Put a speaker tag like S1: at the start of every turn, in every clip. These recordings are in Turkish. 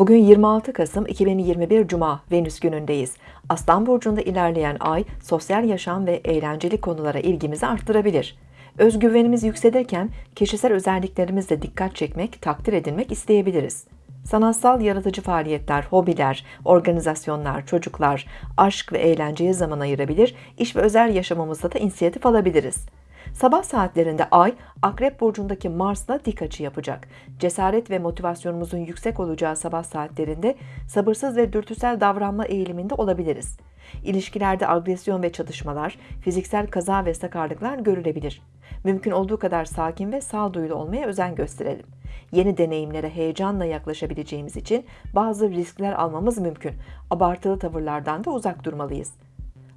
S1: Bugün 26 Kasım 2021 Cuma Venüs günündeyiz. Aslan burcunda ilerleyen ay sosyal yaşam ve eğlenceli konulara ilgimizi arttırabilir. Özgüvenimiz yükselirken kişisel özelliklerimizle dikkat çekmek, takdir edilmek isteyebiliriz. Sanatsal yaratıcı faaliyetler, hobiler, organizasyonlar, çocuklar, aşk ve eğlenceye zaman ayırabilir, iş ve özel yaşamımızda da inisiyatif alabiliriz. Sabah saatlerinde Ay, Akrep Burcu'ndaki Mars'la dik açı yapacak. Cesaret ve motivasyonumuzun yüksek olacağı sabah saatlerinde sabırsız ve dürtüsel davranma eğiliminde olabiliriz. İlişkilerde agresyon ve çatışmalar, fiziksel kaza ve sakarlıklar görülebilir. Mümkün olduğu kadar sakin ve sağduyulu olmaya özen gösterelim. Yeni deneyimlere heyecanla yaklaşabileceğimiz için bazı riskler almamız mümkün. Abartılı tavırlardan da uzak durmalıyız.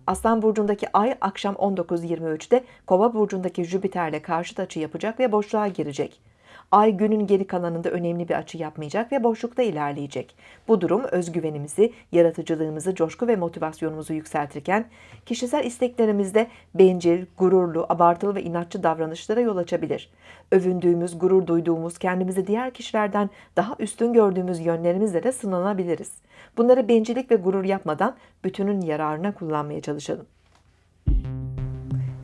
S1: Aslan burcundaki ay akşam 19.23'te Kova burcundaki Jüpiter'le karşıt açı yapacak ve boşluğa girecek. Ay günün geri kalanında önemli bir açı yapmayacak ve boşlukta ilerleyecek. Bu durum özgüvenimizi, yaratıcılığımızı, coşku ve motivasyonumuzu yükseltirken kişisel isteklerimizde bencil, gururlu, abartılı ve inatçı davranışlara yol açabilir. Övündüğümüz, gurur duyduğumuz, kendimizi diğer kişilerden daha üstün gördüğümüz yönlerimizle de sınanabiliriz. Bunları bencillik ve gurur yapmadan bütünün yararına kullanmaya çalışalım.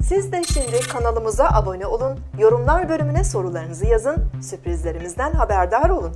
S1: Siz de şimdi kanalımıza abone olun, yorumlar bölümüne sorularınızı yazın, sürprizlerimizden haberdar olun.